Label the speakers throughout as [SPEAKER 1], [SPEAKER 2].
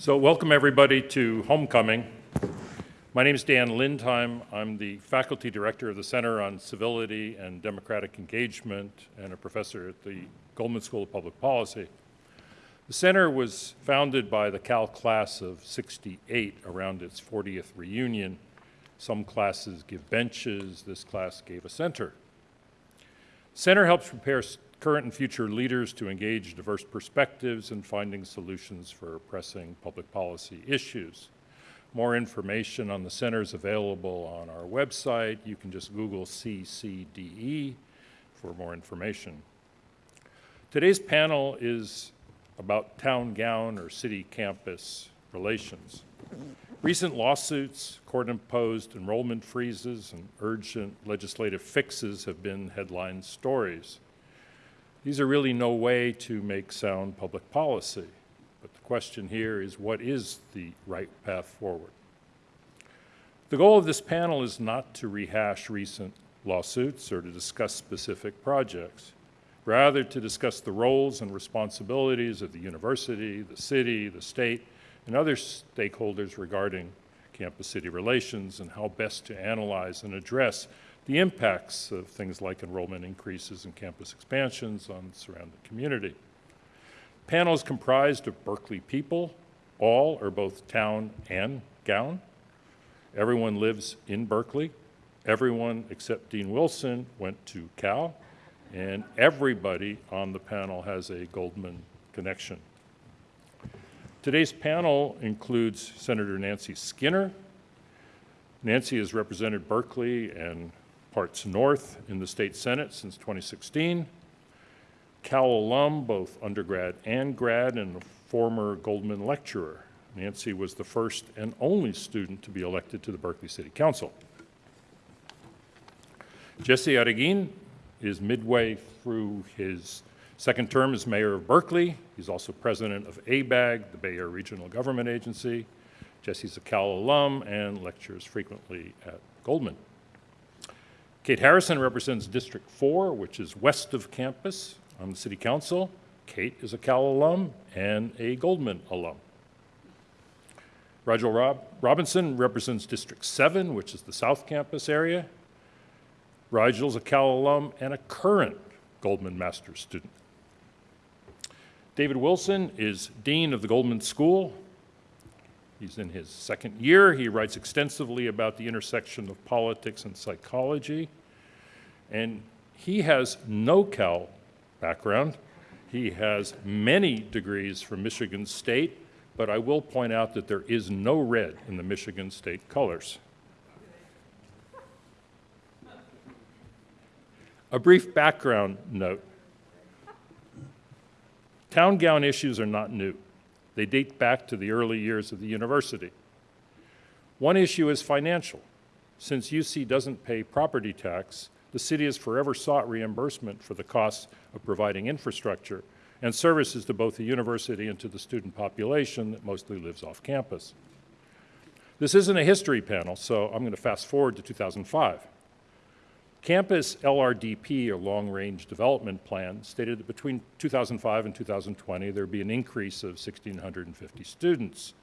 [SPEAKER 1] So welcome everybody to Homecoming. My name is Dan Lindheim. I'm the faculty director of the Center on Civility and Democratic Engagement and a professor at the Goldman School of Public Policy. The center was founded by the Cal class of 68 around its 40th reunion. Some classes give benches, this class gave a center. Center helps prepare current and future leaders to engage diverse perspectives in finding solutions for pressing public policy issues. More information on the center is available on our website. You can just Google CCDE for more information. Today's panel is about town gown or city campus relations. Recent lawsuits, court-imposed enrollment freezes, and urgent legislative fixes have been headline stories. These are really no way to make sound public policy. But the question here is what is the right path forward? The goal of this panel is not to rehash recent lawsuits or to discuss specific projects, rather to discuss the roles and responsibilities of the university, the city, the state, and other stakeholders regarding campus-city relations and how best to analyze and address the impacts of things like enrollment increases and campus expansions on the surrounding community. Panel is comprised of Berkeley people, all are both town and gown. Everyone lives in Berkeley. Everyone except Dean Wilson went to Cal, and everybody on the panel has a Goldman connection. Today's panel includes Senator Nancy Skinner. Nancy has represented Berkeley and parts north in the state senate since 2016. Cal alum, both undergrad and grad, and a former Goldman lecturer. Nancy was the first and only student to be elected to the Berkeley City Council. Jesse Arreguin is midway through his second term as mayor of Berkeley. He's also president of ABAG, the Bay Area Regional Government Agency. Jesse's a Cal alum and lectures frequently at Goldman. Kate Harrison represents District 4, which is west of campus on the City Council. Kate is a Cal alum and a Goldman alum. Rigel Rob Robinson represents District 7, which is the South Campus area. Rigel's a Cal alum and a current Goldman Master's student. David Wilson is Dean of the Goldman School. He's in his second year. He writes extensively about the intersection of politics and psychology. And he has no Cal background. He has many degrees from Michigan State, but I will point out that there is no red in the Michigan State colors. A brief background note. Town gown issues are not new. They date back to the early years of the university. One issue is financial. Since UC doesn't pay property tax, the city has forever sought reimbursement for the costs of providing infrastructure and services to both the university and to the student population that mostly lives off campus. This isn't a history panel, so I'm going to fast forward to 2005. Campus LRDP, or Long Range Development Plan, stated that between 2005 and 2020 there would be an increase of 1,650 students.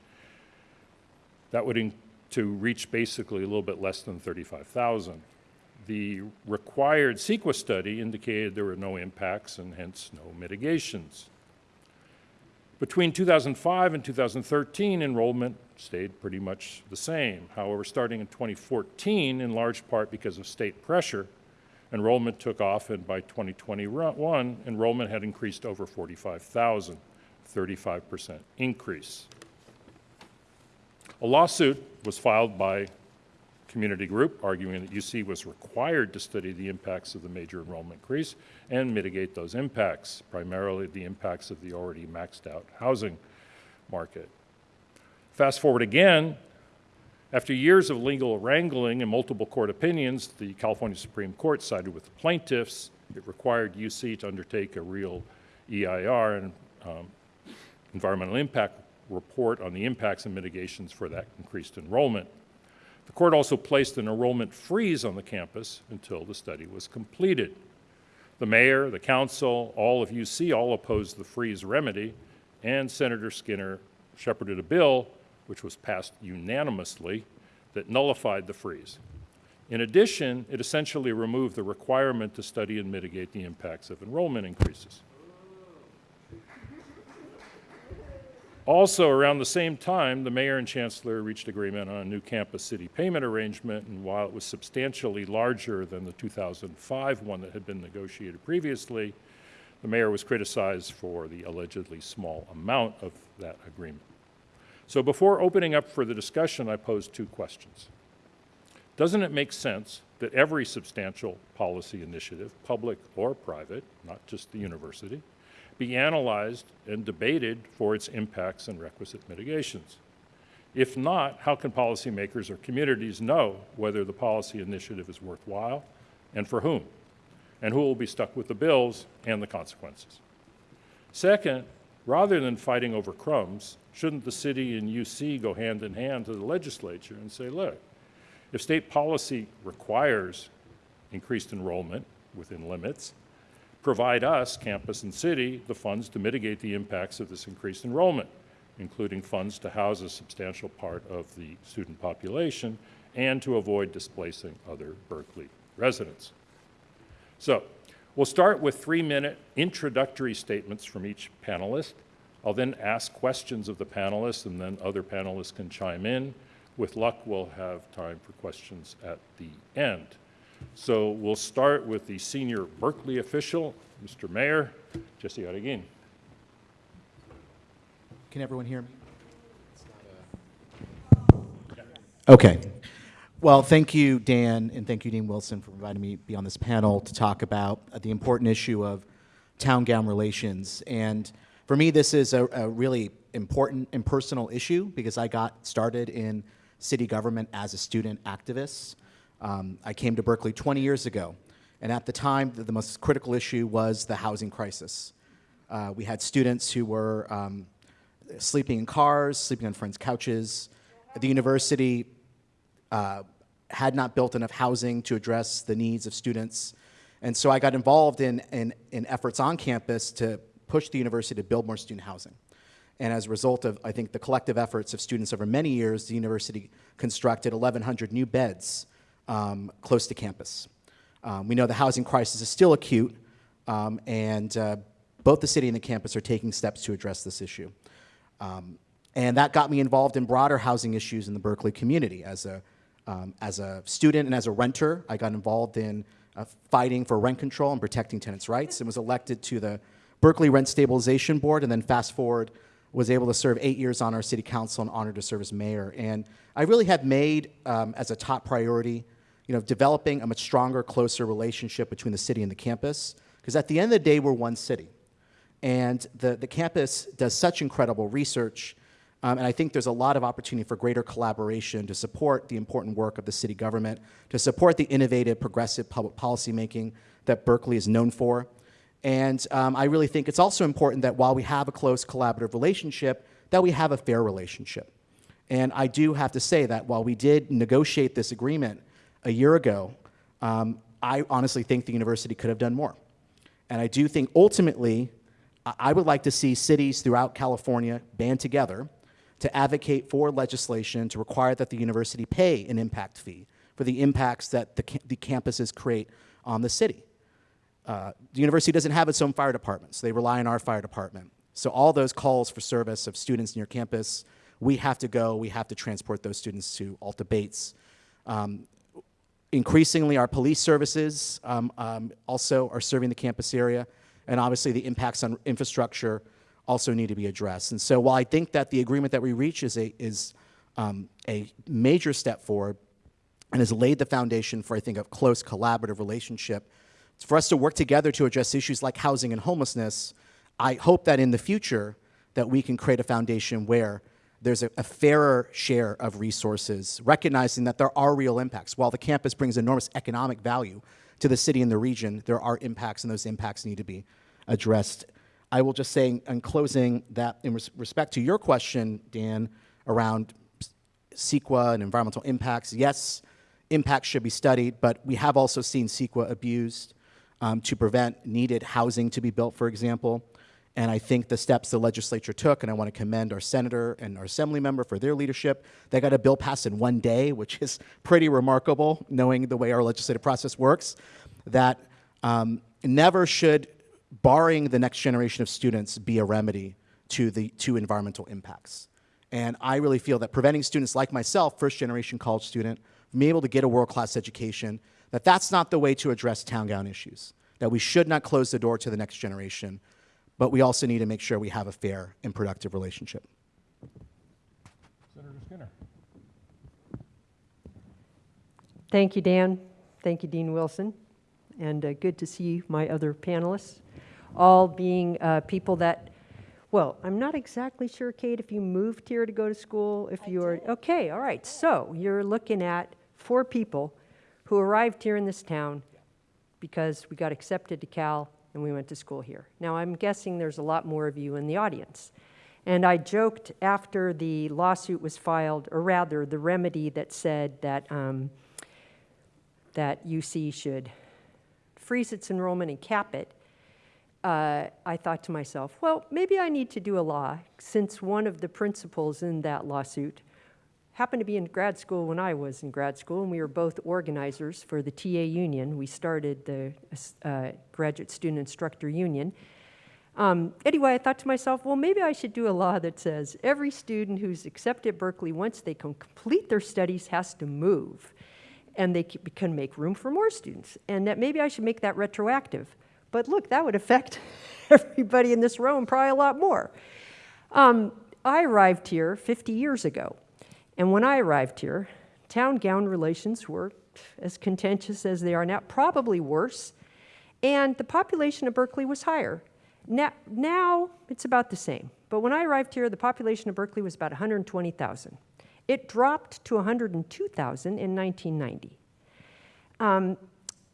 [SPEAKER 1] That would to reach basically a little bit less than 35,000 the required CEQA study indicated there were no impacts and hence no mitigations. Between 2005 and 2013, enrollment stayed pretty much the same. However, starting in 2014, in large part because of state pressure, enrollment took off, and by 2021, enrollment had increased over 45,000, 35% increase. A lawsuit was filed by community group, arguing that UC was required to study the impacts of the major enrollment increase and mitigate those impacts, primarily the impacts of the already maxed out housing market. Fast forward again, after years of legal wrangling and multiple court opinions, the California Supreme Court sided with the plaintiffs. It required UC to undertake a real EIR and um, environmental impact report on the impacts and mitigations for that increased enrollment. The court also placed an enrollment freeze on the campus until the study was completed. The mayor, the council, all of UC all opposed the freeze remedy, and Senator Skinner shepherded a bill, which was passed unanimously, that nullified the freeze. In addition, it essentially removed the requirement to study and mitigate the impacts of enrollment increases. Also, around the same time, the mayor and chancellor reached agreement on a new campus city payment arrangement, and while it was substantially larger than the 2005 one that had been negotiated previously, the mayor was criticized for the allegedly small amount of that agreement. So before opening up for the discussion, I pose two questions. Doesn't it make sense that every substantial policy initiative, public or private, not just the university, be analyzed and debated for its impacts and requisite mitigations? If not, how can policymakers or communities know whether the policy initiative is worthwhile and for whom? And who will be stuck with the bills and the consequences? Second, rather than fighting over crumbs, shouldn't the city and UC go hand in hand to the legislature and say, look, if state policy requires increased enrollment within limits, provide us, campus and city, the funds to mitigate the impacts of this increased enrollment, including funds to house a substantial part of the student population and to avoid displacing other Berkeley residents. So we'll start with three-minute introductory statements from each panelist. I'll then ask questions of the panelists, and then other panelists can chime in. With luck, we'll have time for questions at the end. So we'll start with the senior Berkeley official, Mr. Mayor, Jesse Arreguin.
[SPEAKER 2] Can everyone hear me? Okay. Well, thank you, Dan, and thank you, Dean Wilson, for inviting me to be on this panel to talk about uh, the important issue of town-gown relations. And for me, this is a, a really important and personal issue because I got started in city government as a student activist. Um, I came to Berkeley 20 years ago, and at the time, the, the most critical issue was the housing crisis. Uh, we had students who were um, sleeping in cars, sleeping on friends' couches. The university uh, had not built enough housing to address the needs of students. And so I got involved in, in, in efforts on campus to push the university to build more student housing. And as a result of, I think, the collective efforts of students over many years, the university constructed 1,100 new beds um, close to campus. Um, we know the housing crisis is still acute, um, and uh, both the city and the campus are taking steps to address this issue. Um, and that got me involved in broader housing issues in the Berkeley community. As a, um, as a student and as a renter, I got involved in uh, fighting for rent control and protecting tenants' rights and was elected to the Berkeley Rent Stabilization Board, and then fast forward, was able to serve eight years on our city council and honored to serve as mayor. And I really have made um, as a top priority, you know, developing a much stronger, closer relationship between the city and the campus. Because at the end of the day, we're one city. And the, the campus does such incredible research. Um, and I think there's a lot of opportunity for greater collaboration to support the important work of the city government, to support the innovative, progressive public policy making that Berkeley is known for. And um, I really think it's also important that while we have a close collaborative relationship, that we have a fair relationship. And I do have to say that while we did negotiate this agreement a year ago, um, I honestly think the university could have done more. And I do think ultimately, I would like to see cities throughout California band together to advocate for legislation to require that the university pay an impact fee for the impacts that the, the campuses create on the city. Uh, the university doesn't have its own fire department, so they rely on our fire department. So all those calls for service of students near campus, we have to go, we have to transport those students to Alta Bates. Um, increasingly, our police services um, um, also are serving the campus area, and obviously the impacts on infrastructure also need to be addressed. And so while I think that the agreement that we reach is a, is, um, a major step forward and has laid the foundation for, I think, a close collaborative relationship for us to work together to address issues like housing and homelessness, I hope that in the future that we can create a foundation where there's a, a, fairer share of resources, recognizing that there are real impacts. While the campus brings enormous economic value to the city and the region, there are impacts and those impacts need to be addressed. I will just say in closing that in res respect to your question, Dan, around CEQA and environmental impacts, yes, impacts should be studied, but we have also seen CEQA abused um, to prevent needed housing to be built, for example. And I think the steps the legislature took, and I want to commend our senator and our assembly member for their leadership. They got a bill passed in one day, which is pretty remarkable, knowing the way our legislative process works. That um, never should barring the next generation of students be a remedy to the to environmental impacts. And I really feel that preventing students like myself, first generation college student, from being able to get a world class education, that that's not the way to address town gown issues. That we should not close the door to the next generation, but we also need to make sure we have a fair and productive relationship.
[SPEAKER 1] Senator Skinner.
[SPEAKER 3] Thank you, Dan. Thank you, Dean Wilson. And uh, good to see my other panelists, all being uh, people that, well, I'm not exactly sure, Kate, if you moved here to go to school, if you are, okay, all right. So you're looking at four people who arrived here in this town because we got accepted to Cal and we went to school here. Now, I'm guessing there's a lot more of you in the audience. And I joked after the lawsuit was filed, or rather, the remedy that said that, um, that UC should freeze its enrollment and cap it. Uh, I thought to myself, well, maybe I need to do a law since one of the principals in that lawsuit happened to be in grad school when I was in grad school, and we were both organizers for the TA union. We started the uh, Graduate Student Instructor Union. Um, anyway, I thought to myself, well, maybe I should do a law that says every student who's accepted Berkeley, once they can complete their studies, has to move. And they can make room for more students. And that maybe I should make that retroactive. But look, that would affect everybody in this room probably a lot more. Um, I arrived here 50 years ago. And when I arrived here, town gown relations were as contentious as they are now, probably worse. And the population of Berkeley was higher. Now, now it's about the same. But when I arrived here, the population of Berkeley was about 120,000. It dropped to 102,000 in 1990. Um,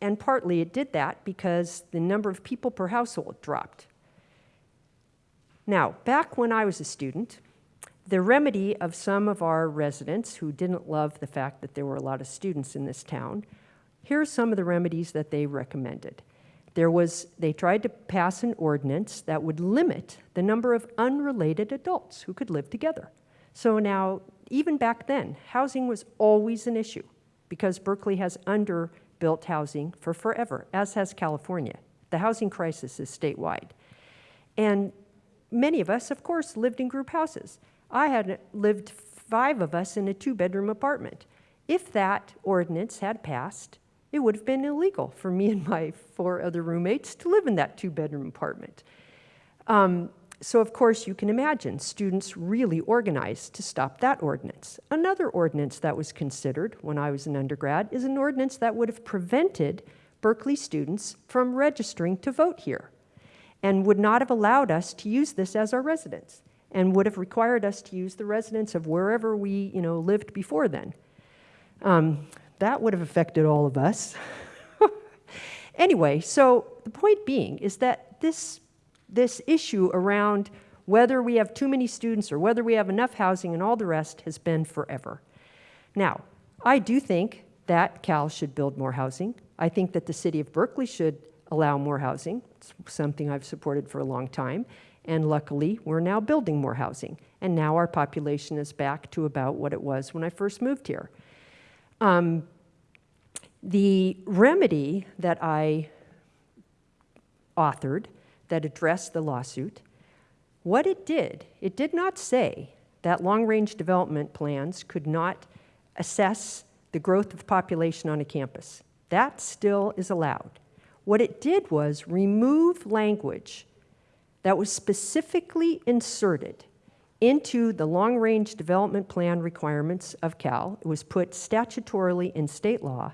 [SPEAKER 3] and partly it did that because the number of people per household dropped. Now, back when I was a student, the remedy of some of our residents who didn't love the fact that there were a lot of students in this town, here's some of the remedies that they recommended. There was, they tried to pass an ordinance that would limit the number of unrelated adults who could live together. So now, even back then, housing was always an issue because Berkeley has underbuilt housing for forever, as has California. The housing crisis is statewide. And many of us, of course, lived in group houses. I had lived five of us in a two bedroom apartment. If that ordinance had passed, it would have been illegal for me and my four other roommates to live in that two bedroom apartment. Um, so, of course, you can imagine students really organized to stop that ordinance. Another ordinance that was considered when I was an undergrad is an ordinance that would have prevented Berkeley students from registering to vote here and would not have allowed us to use this as our residence and would have required us to use the residence of wherever we you know, lived before then. Um, that would have affected all of us. anyway, so the point being is that this, this issue around whether we have too many students or whether we have enough housing and all the rest has been forever. Now, I do think that Cal should build more housing. I think that the city of Berkeley should allow more housing. It's something I've supported for a long time. And luckily, we're now building more housing. And now our population is back to about what it was when I first moved here. Um, the remedy that I authored that addressed the lawsuit, what it did, it did not say that long range development plans could not assess the growth of population on a campus. That still is allowed. What it did was remove language that was specifically inserted into the long range development plan requirements of Cal. It was put statutorily in state law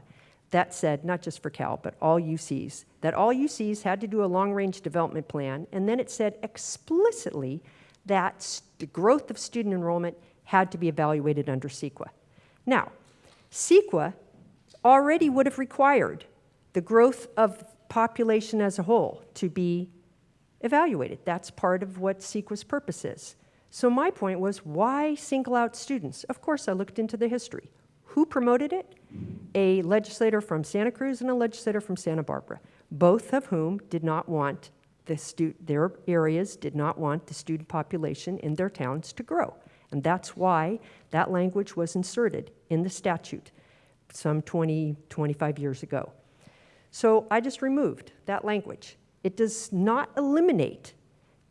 [SPEAKER 3] that said, not just for Cal, but all UCs, that all UCs had to do a long range development plan, and then it said explicitly that the growth of student enrollment had to be evaluated under CEQA. Now, CEQA already would have required the growth of population as a whole to be evaluated. That's part of what CEQA's purpose is. So my point was, why single out students? Of course, I looked into the history. Who promoted it? A legislator from Santa Cruz and a legislator from Santa Barbara, both of whom did not want the their areas did not want the student population in their towns to grow. And that's why that language was inserted in the statute some 20, 25 years ago. So I just removed that language. It does not eliminate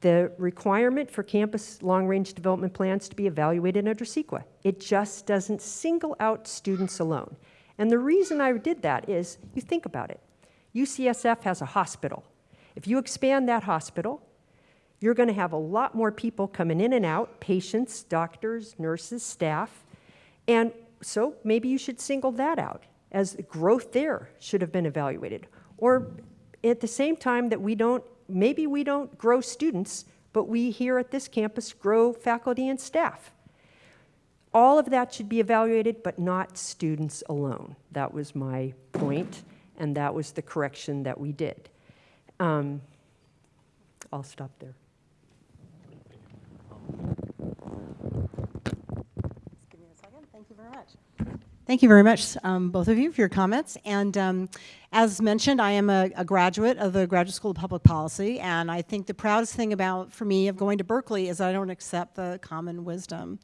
[SPEAKER 3] the requirement for campus long-range development plans to be evaluated under CEQA. It just doesn't single out students alone. And the reason I did that is, you think about it. UCSF has a hospital. If you expand that hospital, you're going to have a lot more people coming in and out, patients, doctors, nurses, staff. And so maybe you should single that out as the growth there should have been evaluated. Or at the same time that we don't, maybe we don't grow students, but we here at this campus grow faculty and staff. All of that should be evaluated, but not students alone. That was my point, and that was the correction that we did. Um, I'll stop there.
[SPEAKER 4] Just give me a second. Thank you very much. Thank you very much, um, both of you, for your comments. And um, as mentioned, I am a, a graduate of the Graduate School of Public Policy, and I think the proudest thing about, for me, of going to Berkeley is I don't accept the common wisdom.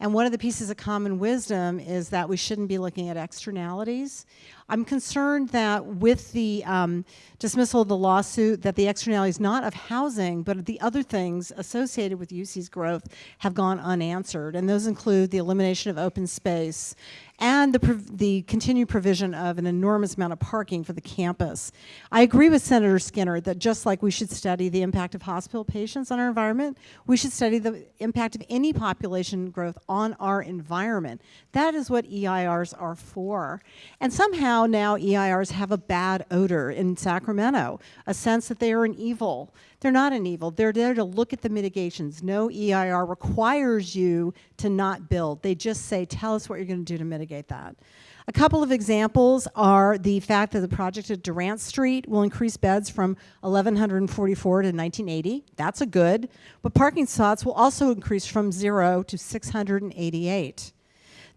[SPEAKER 4] And one of the pieces of common wisdom is that we shouldn't be looking at externalities. I'm concerned that with the um, dismissal of the lawsuit, that the externalities not of housing, but of the other things associated with UC's growth have gone unanswered. And those include the elimination of open space and the, the continued provision of an enormous amount of parking for the campus. I agree with Senator Skinner that just like we should study the impact of hospital patients on our environment, we should study the impact of any population growth on our environment. That is what EIRs are for. And somehow now EIRs have a bad odor in Sacramento, a sense that they are an evil. They're not an evil. They're there to look at the mitigations. No EIR requires you to not build. They just say, tell us what you're going to do to mitigate that. A couple of examples are the fact that the project at Durant Street will increase beds from 1,144 to 1980. That's a good. But parking spots will also increase from zero to 688.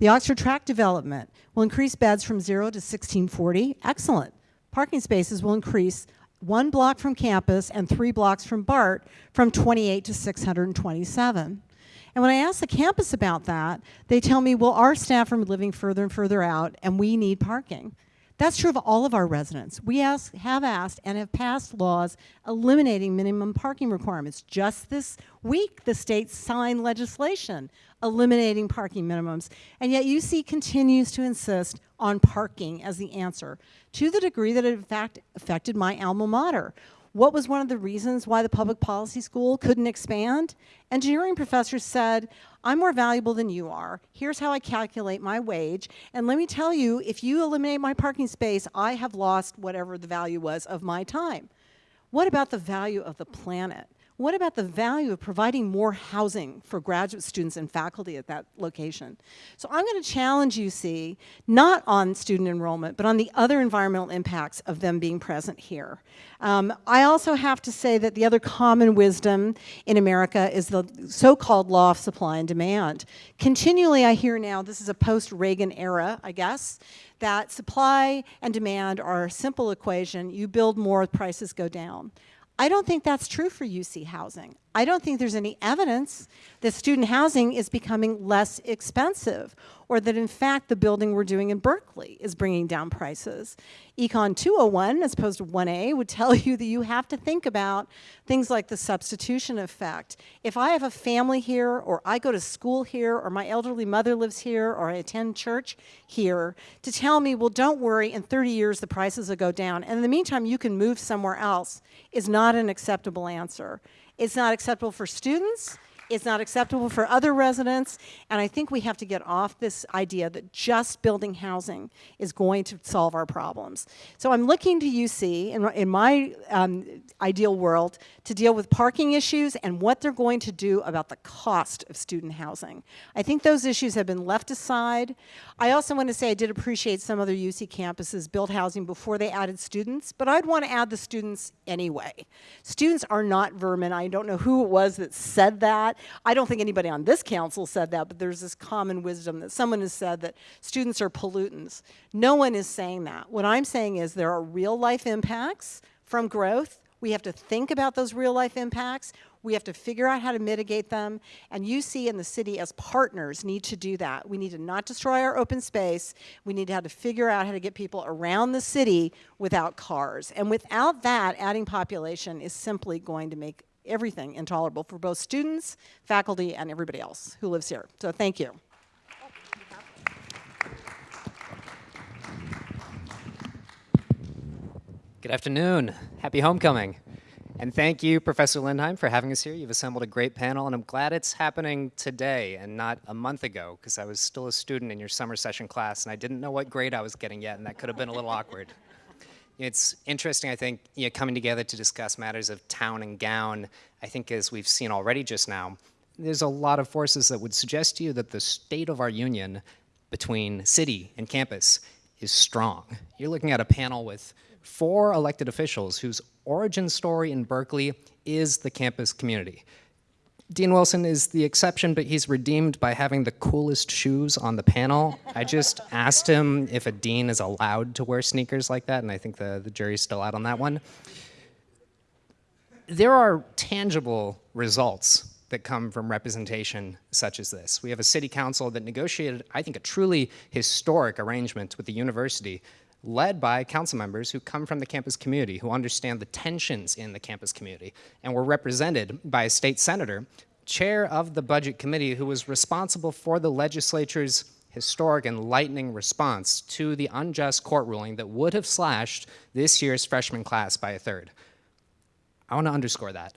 [SPEAKER 4] The Oxford Track development will increase beds from zero to 1640. Excellent. Parking spaces will increase one block from campus and three blocks from BART from 28 to 627. And when I ask the campus about that, they tell me, well, our staff are living further and further out, and we need parking. That's true of all of our residents. We ask, have asked and have passed laws eliminating minimum parking requirements. Just this week, the state signed legislation eliminating parking minimums. And yet UC continues to insist on parking as the answer to the degree that it in fact affected my alma mater. What was one of the reasons why the public policy school couldn't expand? Engineering professors said, I'm more valuable than you are. Here's how I calculate my wage. And let me tell you, if you eliminate my parking space, I have lost whatever the value was of my time. What about the value of the planet? What about the value of providing more housing for graduate students and faculty at that location? So I'm going to challenge UC, not on student enrollment, but on the other environmental impacts of them being present here. Um, I also have to say that the other common wisdom in America is the so-called law of supply and demand. Continually I hear now, this is a post-Reagan era, I guess, that supply and demand are a simple equation. You build more, prices go down. I don't think that's true for UC housing. I don't think there's any evidence that student housing is becoming less expensive or that in fact the building we're doing in Berkeley is bringing down prices. Econ 201 as opposed to 1A would tell you that you have to think about things like the substitution effect. If I have a family here or I go to school here or my elderly mother lives here or I attend church here to tell me, well don't worry, in 30 years the prices will go down and in the meantime you can move somewhere else is not an acceptable answer. It's not acceptable for students. It's not acceptable for other residents. And I think we have to get off this idea that just building housing is going to solve our problems. So I'm looking to UC, in, in my um, ideal world, to deal with parking issues and what they're going to do about the cost of student housing. I think those issues have been left aside. I also want to say I did appreciate some other UC campuses built housing before they added students, but I'd want to add the students anyway. Students are not vermin. I don't know who it was that said that. I don't think anybody on this council said that, but there's this common wisdom that someone has said that students are pollutants. No one is saying that. What I'm saying is there are real life impacts from growth. We have to think about those real life impacts. We have to figure out how to mitigate them. And UC and the city as partners need to do that. We need to not destroy our open space. We need to have to figure out how to get people around the city without cars. And without that, adding population is simply going to make everything intolerable for both students, faculty, and everybody else who lives here. So thank you.
[SPEAKER 5] Good afternoon. Happy homecoming. And thank you, Professor Lindheim, for having us here. You've assembled a great panel, and I'm glad it's happening today and not a month ago, because I was still a student in your summer session class, and I didn't know what grade I was getting yet, and that could have been a little awkward. It's interesting, I think, you know, coming together to discuss matters of town and gown. I think, as we've seen already just now, there's a lot of forces that would suggest to you that the state of our union between city and campus is strong. You're looking at a panel with four elected officials whose origin story in Berkeley is the campus community. Dean Wilson is the exception, but he's redeemed by having the coolest shoes on the panel. I just asked him if a dean is allowed to wear sneakers like that, and I think the, the jury's still out on that one. There are tangible results that come from representation such as this. We have a city council that negotiated, I think, a truly historic arrangement with the university led by council members who come from the campus community, who understand the tensions in the campus community, and were represented by a state senator, chair of the budget committee, who was responsible for the legislature's historic and lightning response to the unjust court ruling that would have slashed this year's freshman class by a third. I want to underscore that.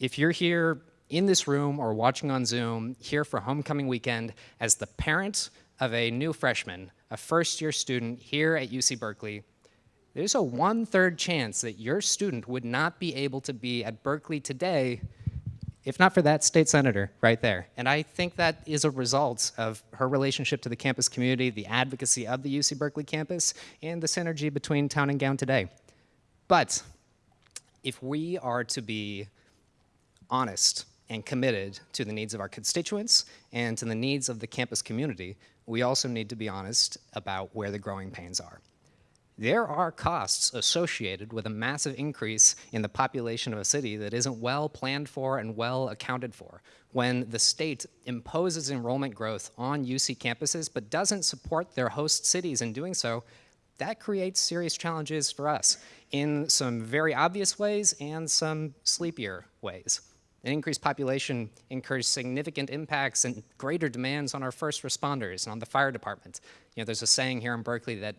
[SPEAKER 5] If you're here in this room or watching on Zoom, here for homecoming weekend, as the parent of a new freshman, a first year student here at UC Berkeley, there's a one third chance that your student would not be able to be at Berkeley today if not for that state senator right there. And I think that is a result of her relationship to the campus community, the advocacy of the UC Berkeley campus, and the synergy between town and gown today. But if we are to be honest and committed to the needs of our constituents and to the needs of the campus community, we also need to be honest about where the growing pains are. There are costs associated with a massive increase in the population of a city that isn't well planned for and well accounted for. When the state imposes enrollment growth on UC campuses but doesn't support their host cities in doing so, that creates serious challenges for us in some very obvious ways and some sleepier ways. An increased population incurs significant impacts and greater demands on our first responders and on the fire department. You know, there's a saying here in Berkeley that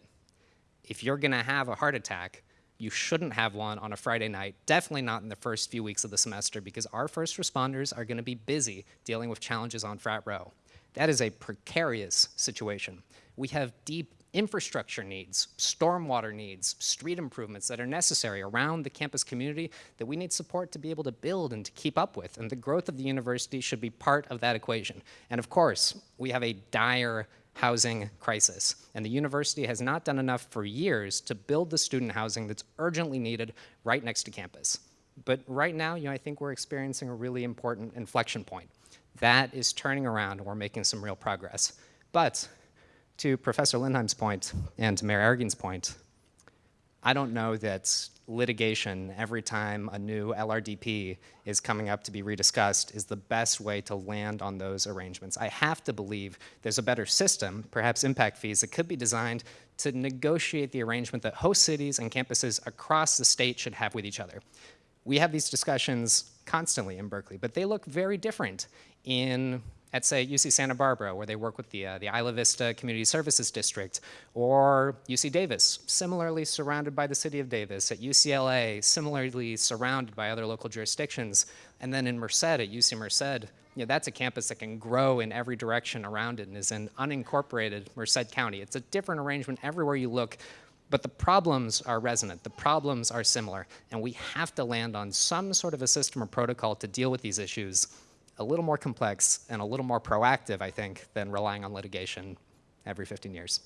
[SPEAKER 5] if you're gonna have a heart attack, you shouldn't have one on a Friday night, definitely not in the first few weeks of the semester because our first responders are gonna be busy dealing with challenges on frat row. That is a precarious situation. We have deep infrastructure needs, stormwater needs, street improvements that are necessary around the campus community that we need support to be able to build and to keep up with. And the growth of the university should be part of that equation. And of course, we have a dire housing crisis. And the university has not done enough for years to build the student housing that's urgently needed right next to campus. But right now, you know, I think we're experiencing a really important inflection point. That is turning around and we're making some real progress. But to Professor Lindheim's point and Mayor Arreguin's point, I don't know that litigation every time a new LRDP is coming up to be rediscussed is the best way to land on those arrangements. I have to believe there's a better system, perhaps impact fees, that could be designed to negotiate the arrangement that host cities and campuses across the state should have with each other. We have these discussions constantly in Berkeley, but they look very different in at say UC Santa Barbara, where they work with the, uh, the Isla Vista Community Services District, or UC Davis, similarly surrounded by the city of Davis, at UCLA, similarly surrounded by other local jurisdictions, and then in Merced, at UC Merced, you know, that's a campus that can grow in every direction around it and is in unincorporated Merced County. It's a different arrangement everywhere you look, but the problems are resonant, the problems are similar, and we have to land on some sort of a system or protocol to deal with these issues a little more complex and a little more proactive, I think, than relying on litigation every 15 years.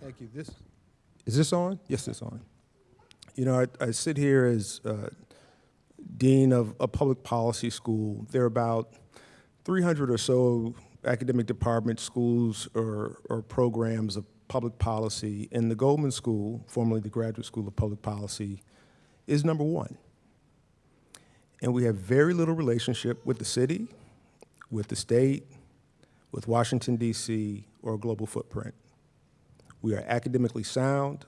[SPEAKER 6] Thank you. This is this on? Yes, it's on. You know, I, I sit here as uh, dean of a public policy school. There are about 300 or so academic departments, schools, or, or programs of public policy in the Goldman School, formerly the Graduate School of Public Policy, is number one. And we have very little relationship with the city, with the state, with Washington, D.C., or a global footprint. We are academically sound.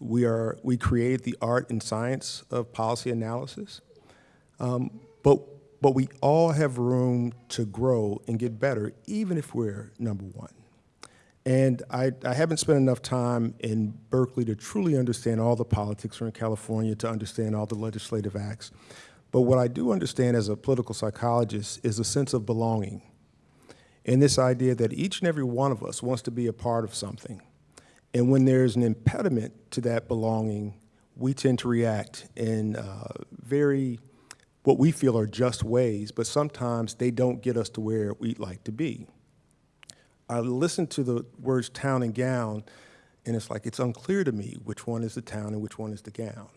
[SPEAKER 6] We, are, we create the art and science of policy analysis. Um, but, but we all have room to grow and get better, even if we're number one. And I, I haven't spent enough time in Berkeley to truly understand all the politics or in California to understand all the legislative acts. But what I do understand as a political psychologist is a sense of belonging and this idea that each and every one of us wants to be a part of something. And when there's an impediment to that belonging, we tend to react in uh, very, what we feel are just ways, but sometimes they don't get us to where we'd like to be. I listen to the words town and gown, and it's like it's unclear to me which one is the town and which one is the gown.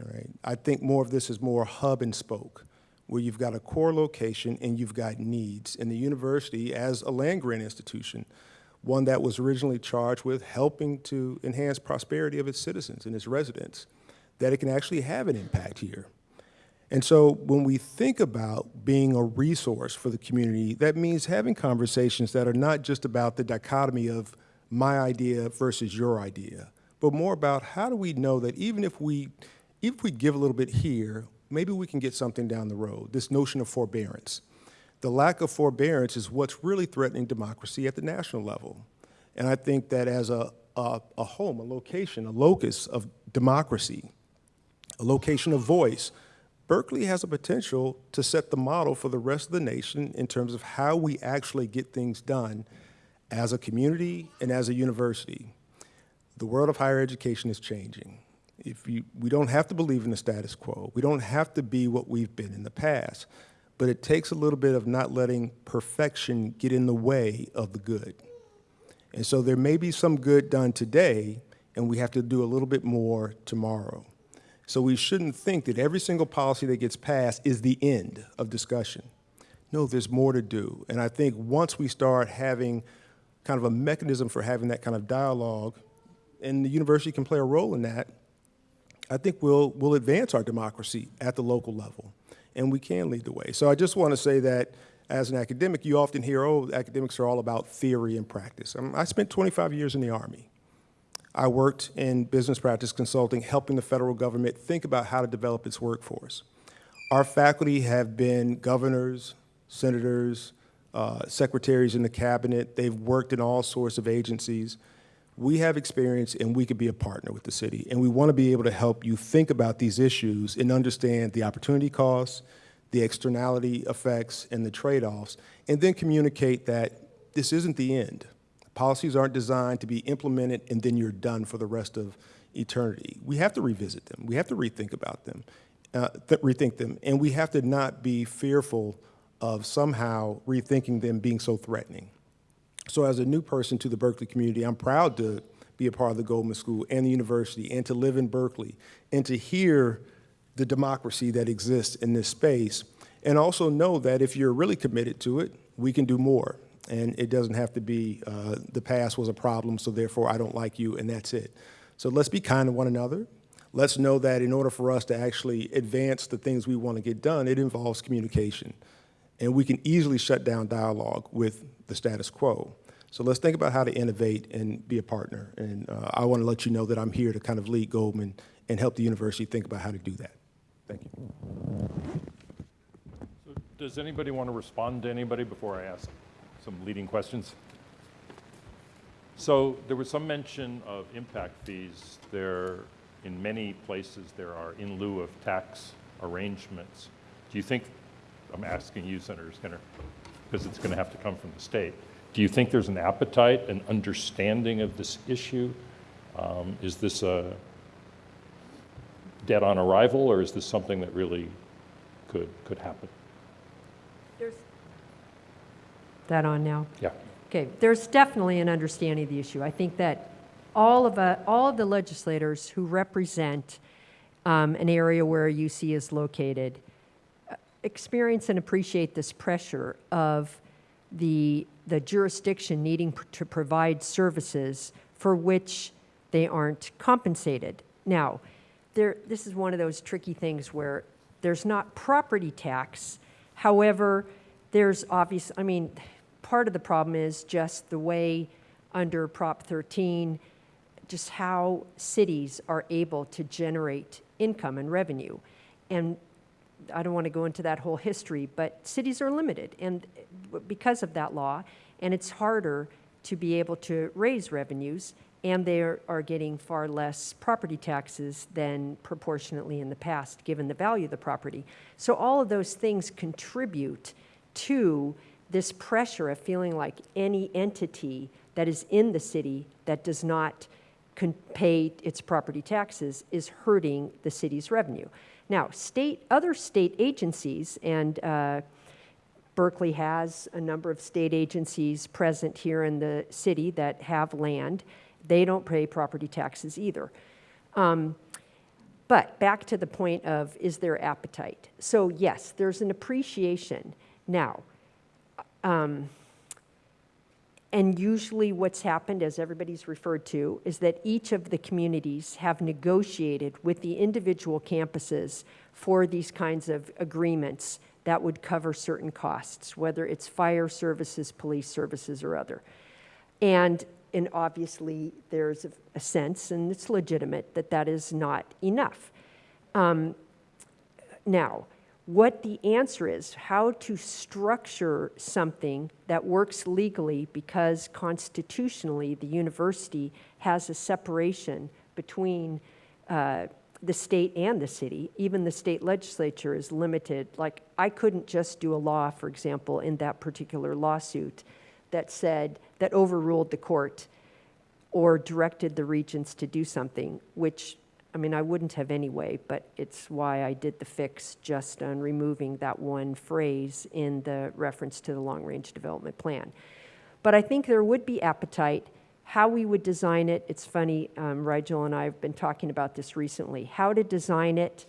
[SPEAKER 6] All right. I think more of this is more hub and spoke, where you've got a core location and you've got needs. And the university, as a land grant institution, one that was originally charged with helping to enhance prosperity of its citizens and its residents, that it can actually have an impact here. And so when we think about being a resource for the community, that means having conversations that are not just about the dichotomy of my idea versus your idea, but more about how do we know that even if we, if we give a little bit here, maybe we can get something down the road, this notion of forbearance. The lack of forbearance is what's really threatening democracy at the national level. And I think that as a, a, a home, a location, a locus of democracy, a location of voice, Berkeley has a potential to set the model for the rest of the nation in terms of how we actually get things done as a community and as a university. The world of higher education is changing. If you, we don't have to believe in the status quo. We don't have to be what we've been in the past. But it takes a little bit of not letting perfection get in the way of the good. And so there may be some good done today, and we have to do a little bit more tomorrow. So we shouldn't think that every single policy that gets passed is the end of discussion. No, there's more to do. And I think once we start having kind of a mechanism for having that kind of dialogue, and the university can play a role in that, I think we'll, we'll advance our democracy at the local level, and we can lead the way. So I just want to say that as an academic, you often hear, oh, academics are all about theory and practice. Um, I spent 25 years in the Army. I worked in business practice consulting, helping the federal government think about how to develop its workforce. Our faculty have been governors, senators, uh, secretaries in the cabinet. They've worked in all sorts of agencies. We have experience and we could be a partner with the city. And we want to be able to help you think about these issues and understand the opportunity costs, the externality effects, and the trade-offs, and then communicate that this isn't the end. Policies aren't designed to be implemented and then you're done for the rest of eternity. We have to revisit them. We have to rethink about them, uh, th rethink them, and we have to not be fearful of somehow rethinking them being so threatening. So as a new person to the Berkeley community, I'm proud to be a part of the Goldman School and the university and to live in Berkeley and to hear the democracy that exists in this space and also know that if you're really committed to it, we can do more and it doesn't have to be uh, the past was a problem, so therefore I don't like you, and that's it. So let's be kind to one another. Let's know that in order for us to actually advance the things we want to get done, it involves communication. And we can easily shut down dialogue with the status quo. So let's think about how to innovate and be a partner. And uh, I want to let you know that I'm here to kind of lead Goldman and help the university think about how to do that. Thank you.
[SPEAKER 1] So does anybody want to respond to anybody before I ask some leading questions? So there was some mention of impact fees. There, in many places, there are in lieu of tax arrangements. Do you think, I'm asking you, Senator Skinner, because it's going to have to come from the state. Do you think there's an appetite, an understanding of this issue? Um, is this a dead on arrival, or is this something that really could, could happen?
[SPEAKER 3] There's that on now?
[SPEAKER 1] Yeah.
[SPEAKER 3] Okay, there's definitely an understanding of the issue. I think that all of, uh, all of the legislators who represent um, an area where UC is located uh, experience and appreciate this pressure of the the jurisdiction needing to provide services for which they aren't compensated. Now, there, this is one of those tricky things where there's not property tax. However, there's obvious, I mean, part of the problem is just the way under Prop 13, just how cities are able to generate income and revenue. And I don't want to go into that whole history, but cities are limited and because of that law, and it's harder to be able to raise revenues, and they are, are getting far less property taxes than proportionately in the past, given the value of the property. So all of those things contribute to this pressure of feeling like any entity that is in the city that does not pay its property taxes is hurting the city's revenue. Now, state, other state agencies, and uh, Berkeley has a number of state agencies present here in the city that have land. They don't pay property taxes either. Um, but back to the point of is there appetite? So, yes, there's an appreciation. Now, um, and usually, what's happened, as everybody's referred to, is that each of the communities have negotiated with the individual campuses for these kinds of agreements that would cover certain costs, whether it's fire services, police services, or other. And, and obviously, there's a, sense, and it's legitimate, that that is not enough. Um, now, what the answer is, how to structure something that works legally because constitutionally the university has a separation between uh, the state and the city. Even the state legislature is limited. Like, I couldn't just do a law, for example, in that particular lawsuit that said, that overruled the court or directed the regents to do something, which I mean, I wouldn't have anyway, but it's why I did the fix just on removing that one phrase in the reference to the long-range development plan. But I think there would be appetite. How we would design it, it's funny, um, Rigel and I have been talking about this recently, how to design it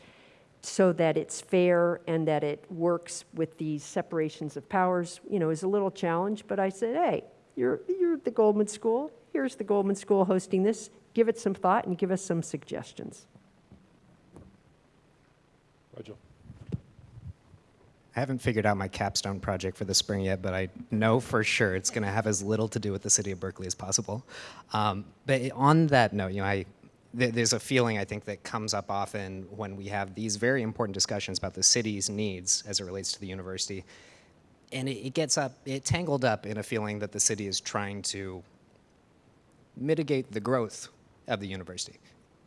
[SPEAKER 3] so that it's fair and that it works with these separations of powers, you know, is a little challenge, but I said, hey, you're, you're the Goldman School, here's the Goldman School hosting this, give it some thought and give us some suggestions.
[SPEAKER 1] Rigel.
[SPEAKER 5] I haven't figured out my capstone project for the spring yet, but I know for sure it's going to have as little to do with the city of Berkeley as possible. Um, but on that note, you know, I, th there's a feeling I think that comes up often when we have these very important discussions about the city's needs as it relates to the university, and it, it gets up, it tangled up in a feeling that the city is trying to mitigate the growth of the university.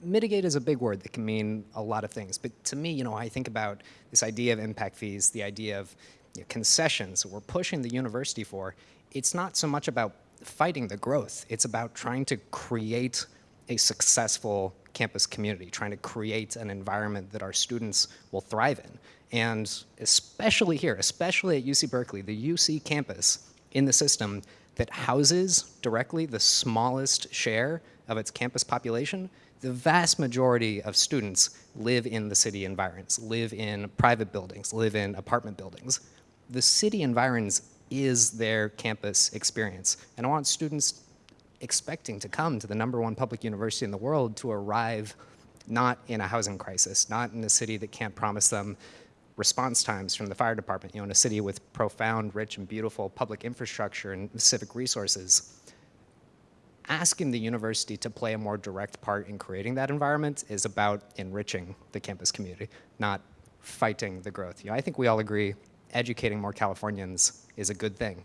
[SPEAKER 5] Mitigate is a big word that can mean a lot of things, but to me, you know, I think about this idea of impact fees, the idea of you know, concessions we're pushing the university for. It's not so much about fighting the growth, it's about trying to create a successful campus community, trying to create an environment that our students will thrive in. And especially here, especially at UC Berkeley, the UC campus in the system that houses directly the smallest share of its campus population, the vast majority of students live in the city environs, live in private buildings, live in apartment buildings. The city environs is their campus experience. And I want students expecting to come to the number one public university in the world to arrive not in a housing crisis, not in a city that can't promise them response times from the fire department, you know, in a city with profound, rich, and beautiful public infrastructure and civic resources asking the university to play a more direct part in creating that environment is about enriching the campus community, not fighting the growth. You know, I think we all agree educating more Californians is a good thing.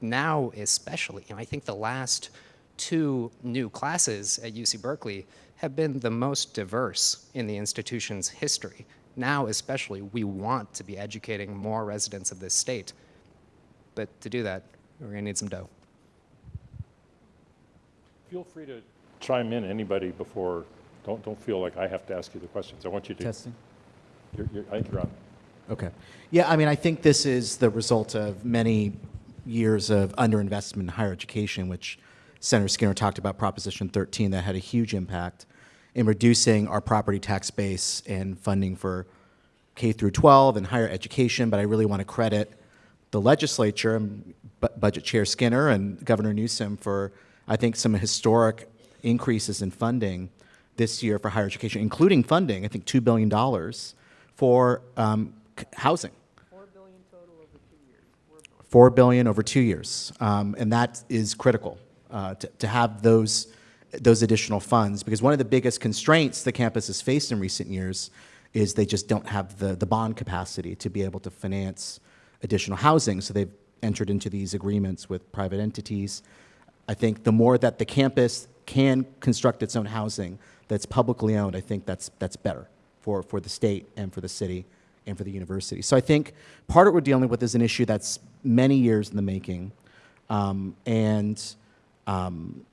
[SPEAKER 5] Now, especially, you know, I think the last two new classes at UC Berkeley have been the most diverse in the institution's history. Now, especially, we want to be educating more residents of this state. But to do that, we're gonna need some dough.
[SPEAKER 1] Feel free to chime in, anybody, before, don't, don't feel like I have to ask you the questions. I want you to.
[SPEAKER 2] Testing.
[SPEAKER 1] You're, you're, I think you're on.
[SPEAKER 2] Okay. Yeah, I mean, I think this is the result of many years of underinvestment in higher education, which Senator Skinner talked about Proposition 13 that had a huge impact in reducing our property tax base and funding for K through 12 and higher education. But I really want to credit the legislature, and Bu- Budget Chair Skinner and Governor Newsom for, I think, some historic increases in funding this year for higher education, including funding, I think, $2 billion for um, c- housing. Four billion over two years, um, and that is critical uh, to, to have those those additional funds because one of the biggest constraints the campus has faced in recent years is they just don't have the the bond capacity to be able to finance additional housing. So they've entered into these agreements with private entities. I think the more that the campus can construct its own housing that's publicly owned, I think that's that's better for for the state and for the city and for the university. So I think part of what we're dealing with is an issue that's many years in the making, um, and um,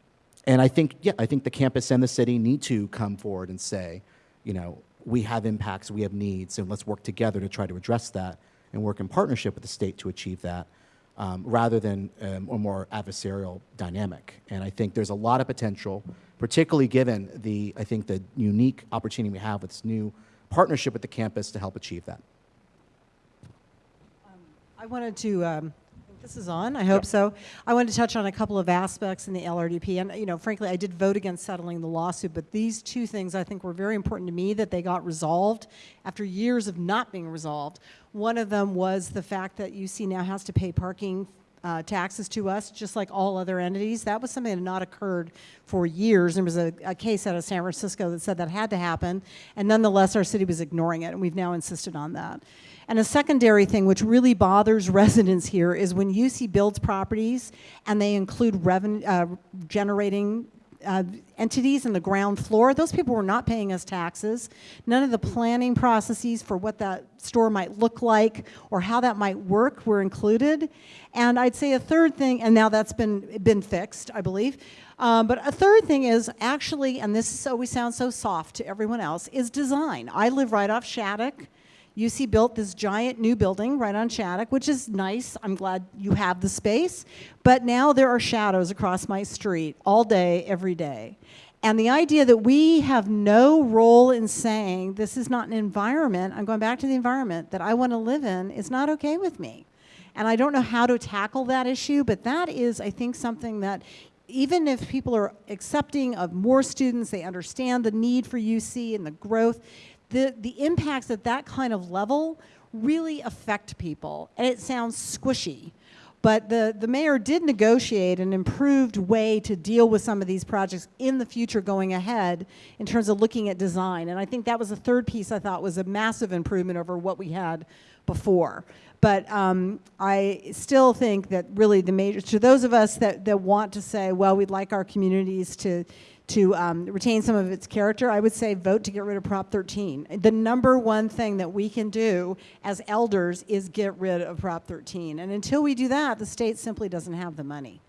[SPEAKER 2] and I think yeah, I think the campus and the city need to come forward and say, you know, we have impacts, we have needs, and let's work together to try to address that and work in partnership with the state to achieve that. Um, rather than um, a more adversarial dynamic, and I think there's a lot of potential, particularly given the I think the unique opportunity we have with this new partnership with the campus to help achieve that.
[SPEAKER 4] I wanted to, um, this is on, I hope so. I wanted to touch on a couple of aspects in the LRDP. And, you know, frankly, I did vote against settling the lawsuit, but these two things I think were very important to me that they got resolved after years of not being resolved. One of them was the fact that UC now has to pay parking uh, taxes to us, just like all other entities. That was something that had not occurred for years. There was a, a case out of San Francisco that said that had to happen, and nonetheless, our city was ignoring it, and we've now insisted on that. And a secondary thing which really bothers residents here is when UC builds properties and they include revenue uh, generating uh, entities in the ground floor, those people were not paying us taxes. None of the planning processes for what that store might look like or how that might work were included. And I'd say a third thing, and now that's been, been fixed, I believe. Um, but a third thing is actually, and this always sounds so soft to everyone else, is design. I live right off Shattuck. UC built this giant new building right on Shattuck, which is nice. I'm glad you have the space. But now there are shadows across my street all day, every day. And the idea that we have no role in saying this is not an environment, I'm going back to the environment that I want to live in, is not okay with me. And I don't know how to tackle that issue, but that is, I think, something that even if people are accepting of more students, they understand the need for UC and the growth, the, the impacts at that kind of level really affect people. And it sounds squishy. But the, the mayor did negotiate an improved way to deal with some of these projects in the future going ahead in terms of looking at design. And I think that was the third piece I thought was a massive improvement over what we had before. But um, I still think that really the major, to those of us that, that want to say, well, we'd like our communities to, to um, retain some of its character, I would say vote to get rid of Prop 13. The number one thing that we can do as elders is get rid of Prop 13. And until we do that, the state simply doesn't have the money.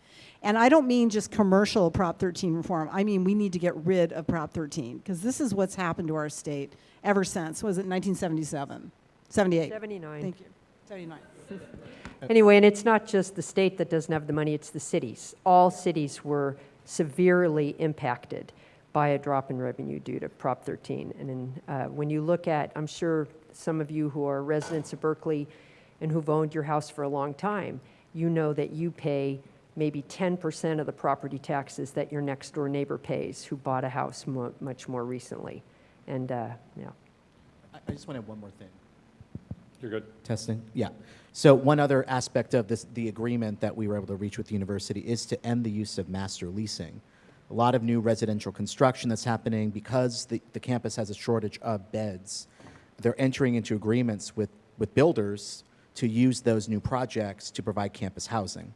[SPEAKER 4] And I don't mean just commercial Prop 13 reform. I mean we need to get rid of Prop 13 because this is what's happened to our state ever since, was it 1977? 78?
[SPEAKER 3] 79.
[SPEAKER 4] Thank you. 79.
[SPEAKER 3] Anyway, and it's not just the state that doesn't have the money, it's the cities. All cities were severely impacted by a drop in revenue due to Prop 13. And in, uh, when you look at, I'm sure some of you who are residents of Berkeley and who've owned your house for a long time, you know that you pay maybe 10% of the property taxes that your next door neighbor pays who bought a house mo- much more recently. And, uh, yeah.
[SPEAKER 2] I, I just want to add one more thing.
[SPEAKER 1] You're good?
[SPEAKER 2] Testing? Yeah. So one other aspect of this, the agreement that we were able to reach with the university is to end the use of master leasing. A lot of new residential construction that's happening because the, the campus has a shortage of beds. They're entering into agreements with, with builders to use those new projects to provide campus housing.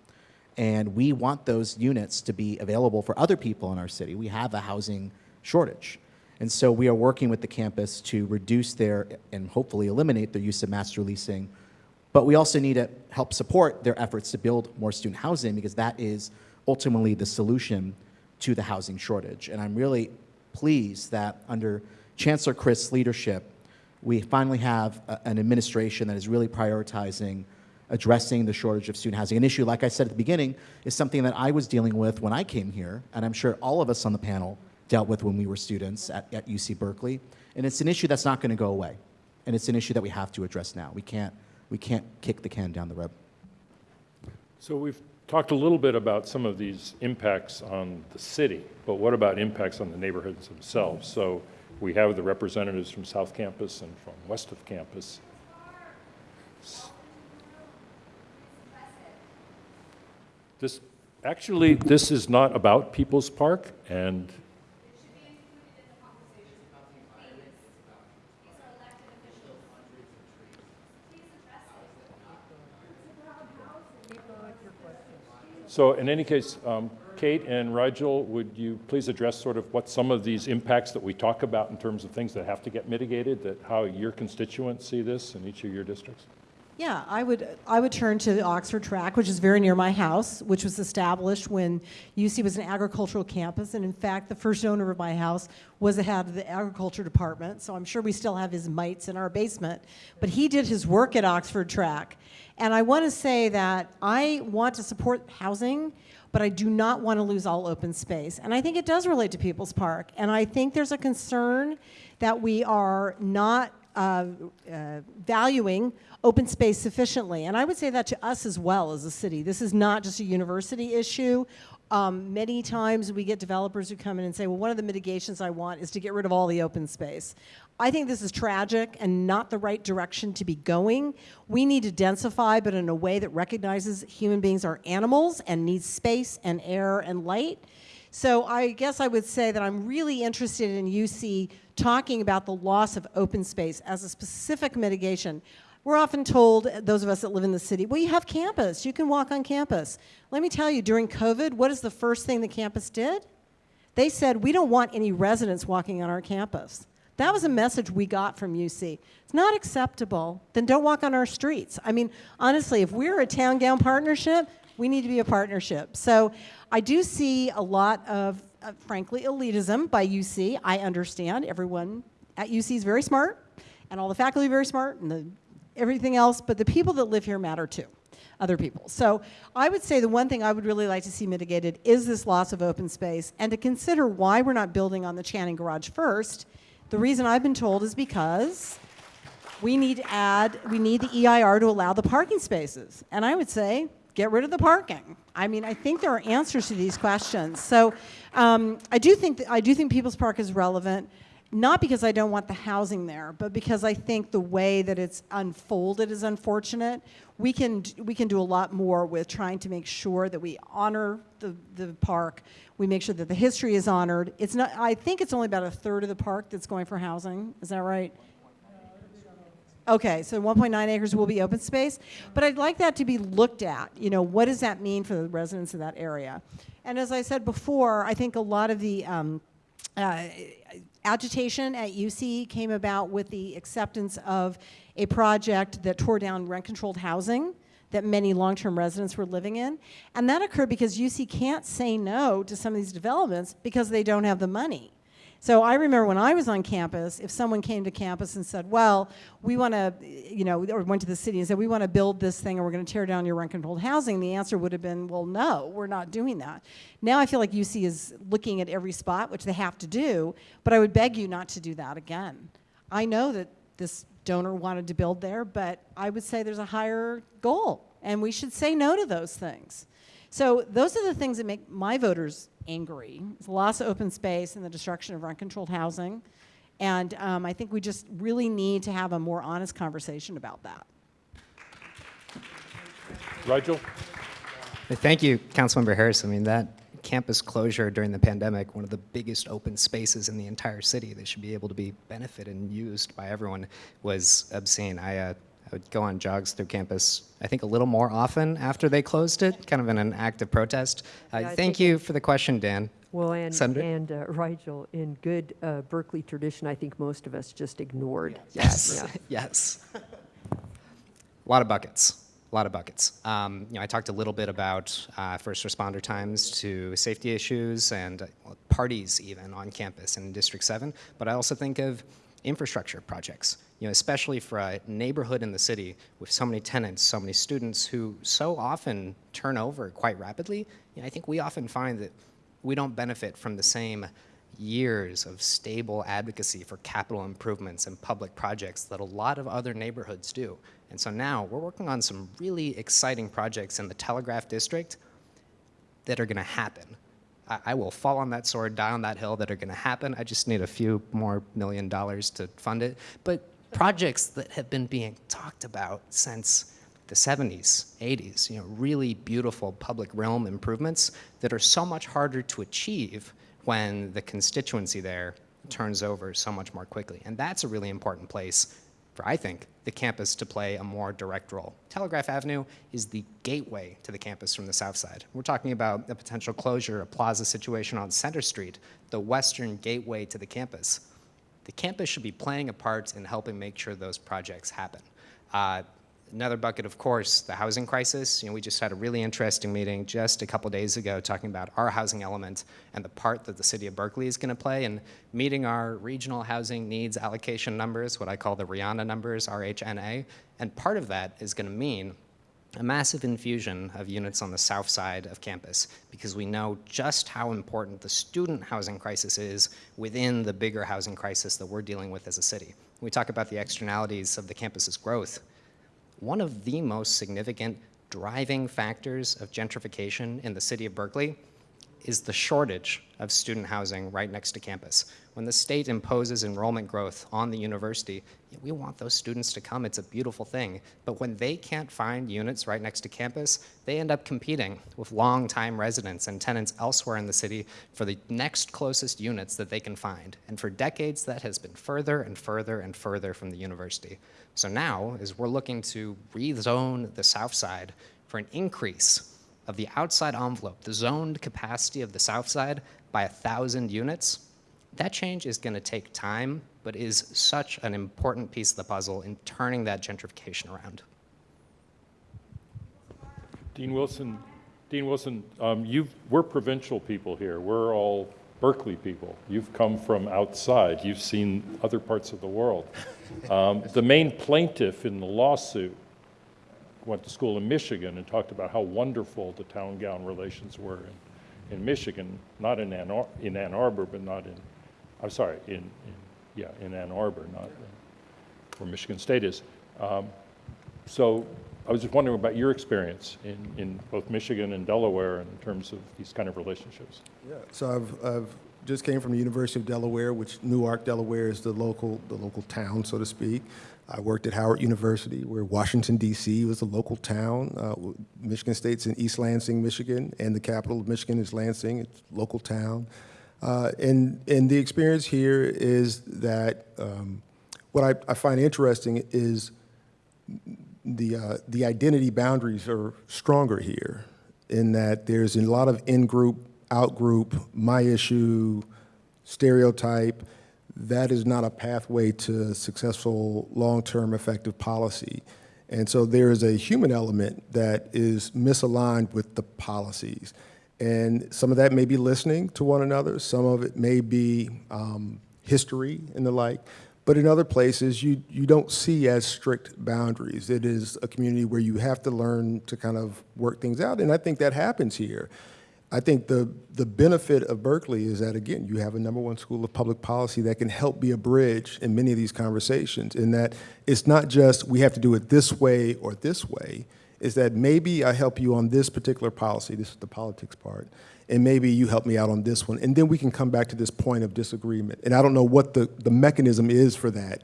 [SPEAKER 2] And we want those units to be available for other people in our city. We have a housing shortage. And so we are working with the campus to reduce their, and hopefully eliminate their use of master leasing. But we also need to help support their efforts to build more student housing because that is ultimately the solution to the housing shortage. And I'm really pleased that under Chancellor Christ's leadership, we finally have a- an administration that is really prioritizing addressing the shortage of student housing. An issue, like I said at the beginning, is something that I was dealing with when I came here, and I'm sure all of us on the panel dealt with when we were students at, at UC Berkeley. And it's an issue that's not going to go away. And it's an issue that we have to address now. We can't, we can't kick the can down the road.
[SPEAKER 1] So we've talked a little bit about some of these impacts on the city, but what about impacts on the neighborhoods themselves? So we have the representatives from South Campus and from West of Campus. This, actually, this is not about People's Park, and So in any case, um, Kate and Rigel, would you please address sort of what some of these impacts that we talk about in terms of things that have to get mitigated, that how your constituents see this in each of your districts?
[SPEAKER 4] Yeah, I would, I would turn to the Oxford Tract, which is very near my house, which was established when UC was an agricultural campus. And in fact, the first owner of my house was the head of the agriculture department. So I'm sure we still have his mites in our basement. But he did his work at Oxford Tract. And I want to say that I want to support housing, but I do not want to lose all open space. And I think it does relate to People's Park. And I think there's a concern that we are not uh, uh, valuing open space sufficiently. And I would say that to us as well as a city. This is not just a university issue. Um, many times we get developers who come in and say, well, one of the mitigations I want is to get rid of all the open space. I think this is tragic and not the right direction to be going. We need to densify, but in a way that recognizes human beings are animals and need space and air and light. So I guess I would say that I'm really interested in UC talking about the loss of open space as a specific mitigation. We're often told, those of us that live in the city, well, you have campus, you can walk on campus. Let me tell you, during COVID, what is the first thing the campus did? They said, we don't want any residents walking on our campus. That was a message we got from UC. It's not acceptable, then don't walk on our streets. I mean, honestly, if we're a town gown partnership, we need to be a partnership. So I do see a lot of, uh, frankly, elitism by UC. I understand everyone at UC is very smart, and all the faculty are very smart, and the everything else, but the people that live here matter too, other people. So I would say the one thing I would really like to see mitigated is this loss of open space and to consider why we're not building on the Channing Garage first. The reason I've been told is because we need to add, we need the EIR to allow the parking spaces. And I would say, get rid of the parking. I mean, I think there are answers to these questions. So um, I do think that, I do think People's Park is relevant not because I don't want the housing there, but because I think the way that it's unfolded is unfortunate. We can, we can do a lot more with trying to make sure that we honor the, the park. We make sure that the history is honored. It's not, I think it's only about a third of the park that's going for housing. Is that right? Okay, so 1.9 acres will be open space, but I'd like that to be looked at. You know, what does that mean for the residents of that area? And as I said before, I think a lot of the um, uh, agitation at UC came about with the acceptance of a project that tore down rent-controlled housing that many long-term residents were living in. And that occurred because UC can't say no to some of these developments because they don't have the money. So I remember when I was on campus, if someone came to campus and said, well, we want to, you know, or went to the city and said, we want to build this thing and we're going to tear down your rent-controlled housing, the answer would have been, well, no, we're not doing that. Now I feel like UC is looking at every spot, which they have to do, but I would beg you not to do that again. I know that this donor wanted to build there, but I would say there's a higher goal, and we should say no to those things. So those are the things that make my voters angry. It's the loss of open space and the destruction of rent-controlled housing. And um, I think we just really need to have a more honest conversation about that.
[SPEAKER 1] Rigel?
[SPEAKER 5] Thank you, Councilmember Harrison. I mean, that campus closure during the pandemic, one of the biggest open spaces in the entire city that should be able to be benefited and used by everyone, was obscene. I uh, I would go on jogs through campus, I think a little more often after they closed it, kind of in an act of protest. Uh,
[SPEAKER 3] Yeah,
[SPEAKER 5] thank you for the question, Dan.
[SPEAKER 3] Well, and,
[SPEAKER 5] Senator?
[SPEAKER 3] and uh, Rigel, in good uh, Berkeley tradition, I think most of us just ignored that.
[SPEAKER 5] Yes,
[SPEAKER 3] Yeah.
[SPEAKER 5] yes. A lot of buckets, a lot of buckets. Um, you know, I talked a little bit about uh, first responder times to safety issues and uh, parties even on campus in District 7, but I also think of infrastructure projects, you know, especially for a neighborhood in the city with so many tenants, so many students who so often turn over quite rapidly. You know, I think we often find that we don't benefit from the same years of stable advocacy for capital improvements and public projects that a lot of other neighborhoods do. And so now we're working on some really exciting projects in the Telegraph District that are going to happen. I, I will fall on that sword, die on that hill that are going to happen. I just need a few more million dollars to fund it. But projects that have been being talked about since the 70s, 80s, you know, really beautiful public realm improvements that are so much harder to achieve when the constituency there turns over so much more quickly. And that's a really important place for, I think, the campus to play a more direct role. Telegraph Avenue is the gateway to the campus from the south side. We're talking about a potential closure, a plaza situation on Center Street, the western gateway to the campus. The campus should be playing a part in helping make sure those projects happen. Uh, Another bucket, of course, the housing crisis. You know, we just had a really interesting meeting just a couple days ago talking about our housing element and the part that the city of Berkeley is going to play in meeting our regional housing needs allocation numbers, what I call the RIANA numbers, RHNA. And part of that is going to mean a massive infusion of units on the south side of campus because we know just how important the student housing crisis is within the bigger housing crisis that we're dealing with as a city. We talk about the externalities of the campus's growth one of the most significant driving factors of gentrification in the city of Berkeley is the shortage of student housing right next to campus. When the state imposes enrollment growth on the university, we want those students to come. It's a beautiful thing. But when they can't find units right next to campus, they end up competing with longtime residents and tenants elsewhere in the city for the next closest units that they can find. And for decades, that has been further and further and further from the university. So now, as we're looking to rezone the south side for an increase of the outside envelope, the zoned capacity of the south side by a 1,000 units, that change is going to take time, but is such an important piece of the puzzle in turning that gentrification around.
[SPEAKER 1] Dean Wilson, Dean Wilson, um, you've, we're provincial people here. We're all Berkeley people. You've come from outside. You've seen other parts of the world. Um, the main plaintiff in the lawsuit went to school in Michigan and talked about how wonderful the town-gown relations were in, in Michigan, not in Ann, Ar- in Ann Arbor, but not in, I'm sorry, in, in yeah, in Ann Arbor, not in, where Michigan State is. Um, so I was just wondering about your experience in, in both Michigan and Delaware in terms of these kind of relationships.
[SPEAKER 6] Yeah, so I've, I've just came from the University of Delaware, which Newark, Delaware is the local, the local town, so to speak. I worked at Howard University, where Washington, D.C. was a local town. Uh, Michigan State's in East Lansing, Michigan, and the capital of Michigan is Lansing, it's a local town. Uh, and, and the experience here is that um, what I, I find interesting is the, uh, the identity boundaries are stronger here in that there's a lot of in-group, out-group, my issue, stereotype. That is not a pathway to successful, long-term effective policy. And so there is a human element that is misaligned with the policies. And some of that may be listening to one another, some of it may be um, history and the like. But in other places, you, you don't see as strict boundaries. It is a community where you have to learn to kind of work things out, and I think that happens here. I think the, the benefit of Berkeley is that, again, you have a number one school of public policy that can help be a bridge in many of these conversations, in that it's not just we have to do it this way or this way, is that maybe I help you on this particular policy, this is the politics part, and maybe you help me out on this one. And then we can come back to this point of disagreement. And I don't know what the, the mechanism is for that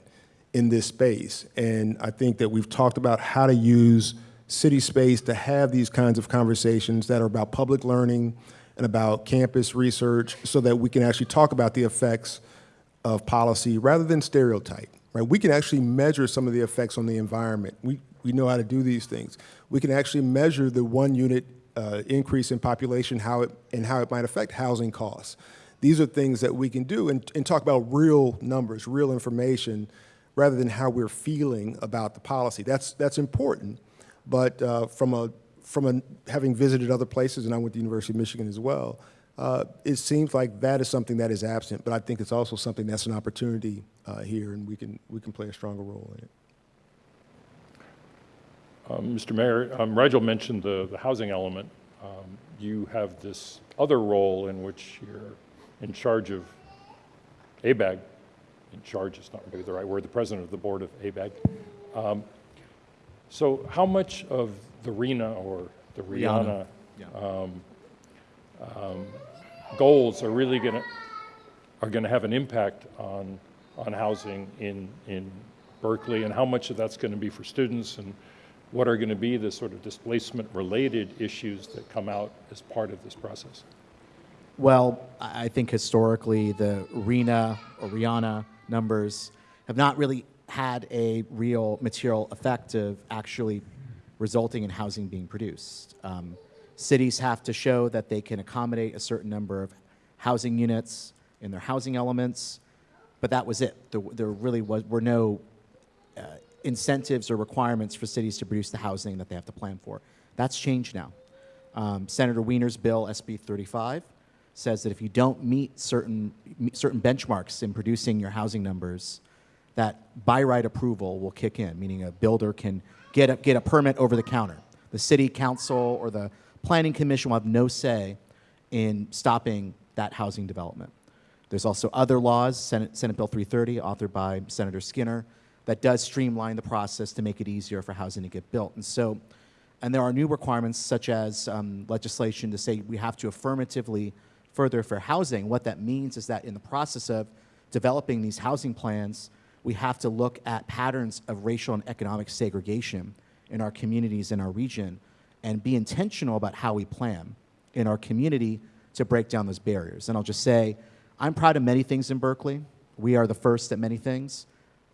[SPEAKER 6] in this space. And I think that we've talked about how to use city space to have these kinds of conversations that are about public learning and about campus research so that we can actually talk about the effects of policy rather than stereotype, right? We can actually measure some of the effects on the environment. We, we know how to do these things. We can actually measure the one unit uh, increase in population how it, and how it might affect housing costs. These are things that we can do and, and talk about real numbers, real information, rather than how we're feeling about the policy. That's, that's important, but uh, from, a, from a, having visited other places, and I went to the University of Michigan as well, uh, it seems like that is something that is absent, but I think it's also something that's an opportunity uh, here, and we can, we can play a stronger role in it.
[SPEAKER 1] Um, Mr. Mayor, um, Rigel mentioned the, the housing element. Um, you have this other role in which you're in charge of ABAG. In charge is not really the right word, the president of the board of ABAG. So how much of the RENA or the RIANA
[SPEAKER 2] Yeah.
[SPEAKER 1] um, um, goals are really going to are going to have an impact on on housing in in Berkeley, and how much of that's going to be for students, and what are going to be the sort of displacement-related issues that come out as part of this process.
[SPEAKER 2] Well, I I think historically the RENA or RIANA numbers have not really had a real material effect of actually resulting in housing being produced. Um, cities have to show that they can accommodate a certain number of housing units in their housing elements, but that was it. There, there really was, were no uh, incentives or requirements for cities to produce the housing that they have to plan for. That's changed now. Um, Senator Wiener's bill, SB 35, says that if you don't meet certain, meet certain benchmarks in producing your housing numbers, that by right approval will kick in, meaning a builder can get a, get a permit over the counter. The city council or the planning commission will have no say in stopping that housing development. There's also other laws, Senate, Senate Bill 330, authored by Senator Skinner, that does streamline the process to make it easier for housing to get built. And so, and there are new requirements such as um, legislation to say we have to affirmatively further fair housing. What that means is that in the process of developing these housing plans, we have to look at patterns of racial and economic segregation in our communities in our region and be intentional about how we plan in our community to break down those barriers. And I'll just say, I'm proud of many things in Berkeley. We are the first at many things.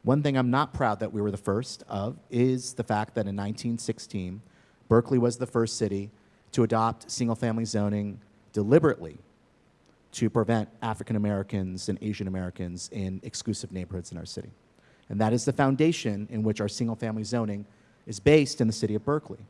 [SPEAKER 2] One thing I'm not proud that we were the first of is the fact that in 1916, Berkeley was the first city to adopt single family zoning deliberately to prevent African Americans and Asian Americans in exclusive neighborhoods in our city. And that is the foundation in which our single family zoning is based in the city of Berkeley.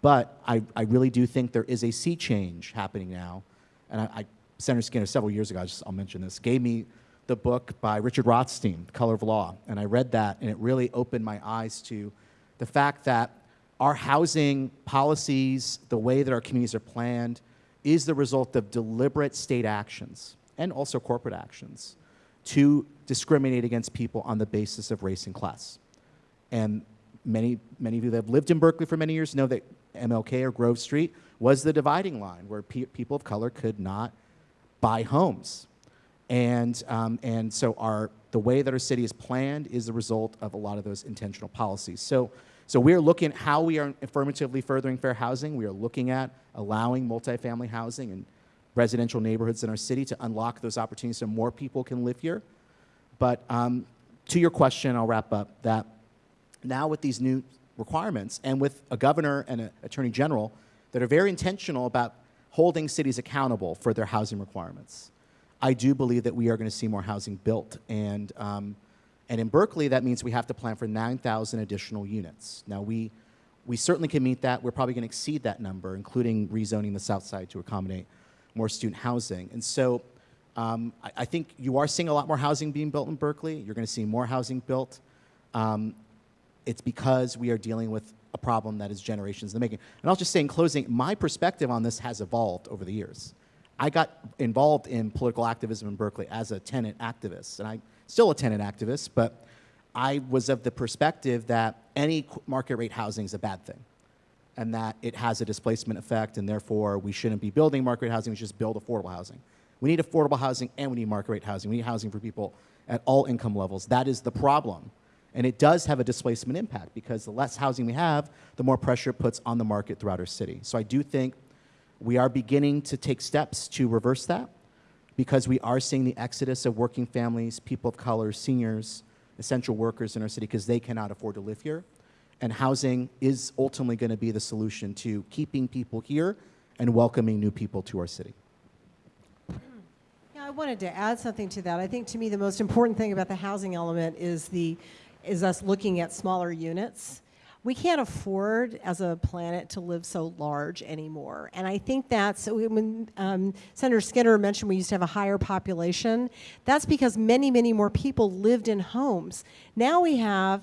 [SPEAKER 2] But I, I really do think there is a sea change happening now. And I, I, Senator Skinner, several years ago, I just, I'll mention this, gave me the book by Richard Rothstein, Color of Law. And I read that, and it really opened my eyes to the fact that our housing policies, the way that our communities are planned, is the result of deliberate state actions and also corporate actions to discriminate against people on the basis of race and class. And many, many of you that have lived in Berkeley for many years know that MLK or Grove Street was the dividing line where pe people of color could not buy homes. And, um, and so our, the way that our city is planned is the result of a lot of those intentional policies. So, so we're looking at how we are affirmatively furthering fair housing. We are looking at allowing multifamily housing and residential neighborhoods in our city to unlock those opportunities so more people can live here. But um, to your question, I'll wrap up that now with these new requirements and with a governor and an attorney general that are very intentional about holding cities accountable for their housing requirements, I do believe that we are going to see more housing built. And, um, and in Berkeley, that means we have to plan for 9,000 additional units. Now, we, we certainly can meet that. We're probably going to exceed that number, including rezoning the south side to accommodate more student housing. And so um, I, I, think you are seeing a lot more housing being built in Berkeley. You're going to see more housing built. Um, it's because we are dealing with a problem that is generations in the making. And I'll just say in closing, my perspective on this has evolved over the years. I got involved in political activism in Berkeley as a tenant activist, and I'm still a tenant activist, but I was of the perspective that any market rate housing is a bad thing and that it has a displacement effect and therefore we shouldn't be building market rate housing, we should just build affordable housing. We need affordable housing and we need market rate housing. We need housing for people at all income levels. That is the problem. And it does have a displacement impact because the less housing we have, the more pressure it puts on the market throughout our city. So I do think we are beginning to take steps to reverse that because we are seeing the exodus of working families, people of color, seniors, essential workers in our city because they cannot afford to live here. And housing is ultimately going to be the solution to keeping people here and welcoming new people to our city.
[SPEAKER 4] Yeah, I wanted to add something to that. I think to me the most important thing about the housing element is the is us looking at smaller units. We can't afford as a planet to live so large anymore. And I think that's when um, Senator Skinner mentioned we used to have a higher population, that's because many, many more people lived in homes. Now we have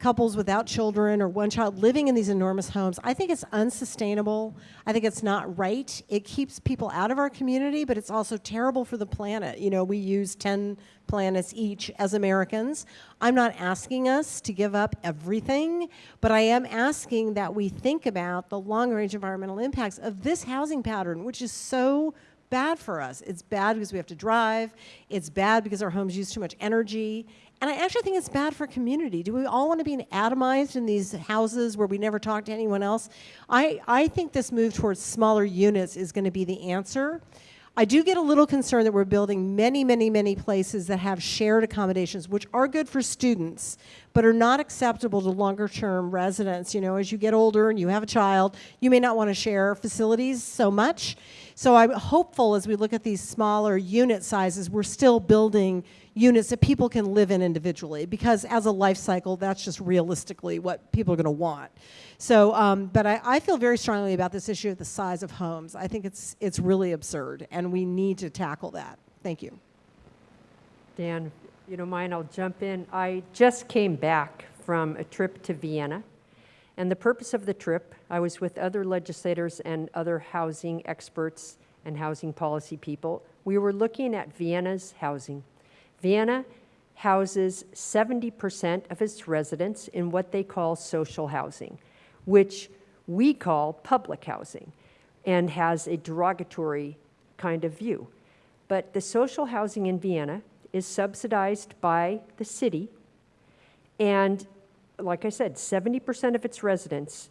[SPEAKER 4] couples without children or one child living in these enormous homes. I think it's unsustainable. I think it's not right. It keeps people out of our community, but it's also terrible for the planet. You know, we use 10 planets each as Americans. I'm not asking us to give up everything, but I am asking that we think about the long range environmental impacts of this housing pattern, which is so bad for us. It's bad because we have to drive. It's bad because our homes use too much energy. And I actually think it's bad for community. Do we all want to be atomized in these houses where we never talk to anyone else? I, I think this move towards smaller units is going to be the answer. I do get a little concerned that we're building many, many, many places that have shared accommodations, which are good for students, but are not acceptable to longer term residents. You know, as you get older and you have a child, you may not want to share facilities so much. So I'm hopeful as we look at these smaller unit sizes, we're still building units that people can live in individually because as a life cycle, that's just realistically what people are going to want. So, um, but I, I feel very strongly about this issue of the size of homes. I think it's, it's really absurd and we need to tackle that. Thank you.
[SPEAKER 3] Dan, you don't mind, I'll jump in. I just came back from a trip to Vienna. And the purpose of the trip, I was with other legislators and other housing experts and housing policy people. We were looking at Vienna's housing. Vienna houses 70% of its residents in what they call social housing, which we call public housing, and has a derogatory kind of view. But the social housing in Vienna is subsidized by the city, and like I said, 70% of its residents,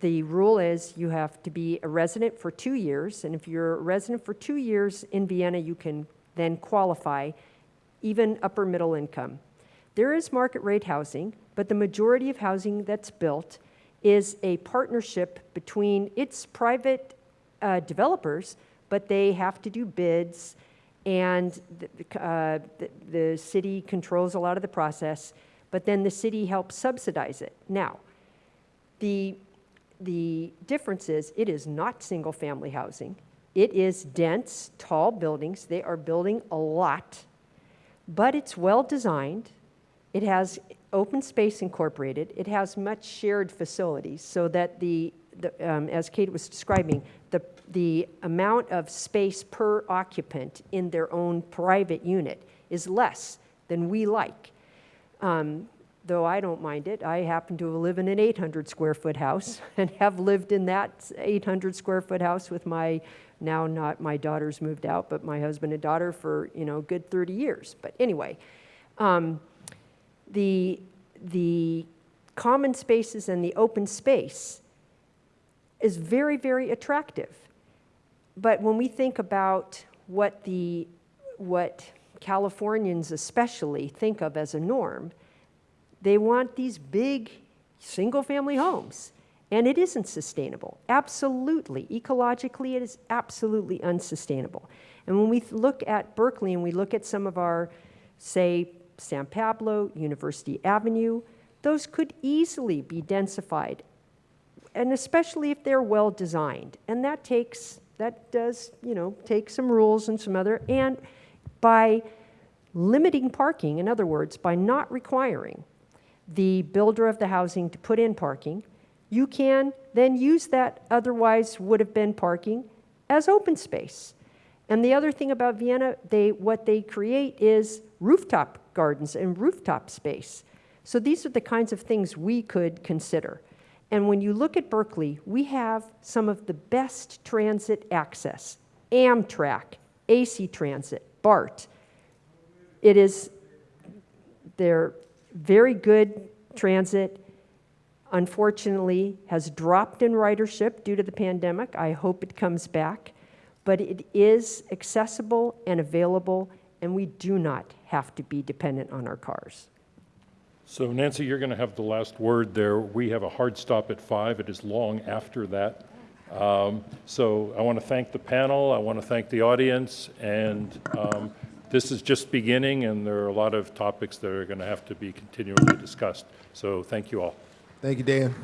[SPEAKER 3] the rule is you have to be a resident for two years, and if you're a resident for two years in Vienna, you can then qualify, even upper middle income. There is market rate housing, but the majority of housing that's built is a partnership between its private uh, developers, but they have to do bids, and the, uh, the, the city controls a lot of the process, but then the city helps subsidize it. Now, the, the difference is it is not single family housing. It is dense, tall buildings. They are building a lot, but it's well designed. It has open space incorporated. It has much shared facilities so that the, the um, as Kate was describing, the, the amount of space per occupant in their own private unit is less than we like. Um, though I don't mind it, I happen to live in an 800 square foot house and have lived in that 800 square foot house with my now not my daughters moved out, but my husband and daughter for you know a good 30 years. But anyway, um, the the common spaces and the open space is very very attractive. But when we think about what the what Californians especially think of as a norm, they want these big single family homes. And it isn't sustainable. Absolutely. Ecologically, it is absolutely unsustainable. And when we look at Berkeley and we look at some of our, say, San Pablo, University Avenue, those could easily be densified, and especially if they're well designed. And that takes, that does, you know, take some rules and some other, and by limiting parking, in other words, by not requiring the builder of the housing to put in parking, you can then use that otherwise would have been parking as open space. And the other thing about Vienna, they, what they create is rooftop gardens and rooftop space. So these are the kinds of things we could consider. And when you look at Berkeley, we have some of the best transit access Amtrak, AC Transit, BART. It is, they're very good transit, unfortunately, has dropped in ridership due to the pandemic. I hope it comes back. But it is accessible and available, and we do not have to be dependent on our cars.
[SPEAKER 1] So Nancy, you're going to have the last word there. We have a hard stop at five. It is long after that. Um, So I want to thank the panel, I want to thank the audience, and um, this is just beginning, and there are a lot of topics that are going to have to be continually discussed. So thank you all.
[SPEAKER 6] Thank you, Dan.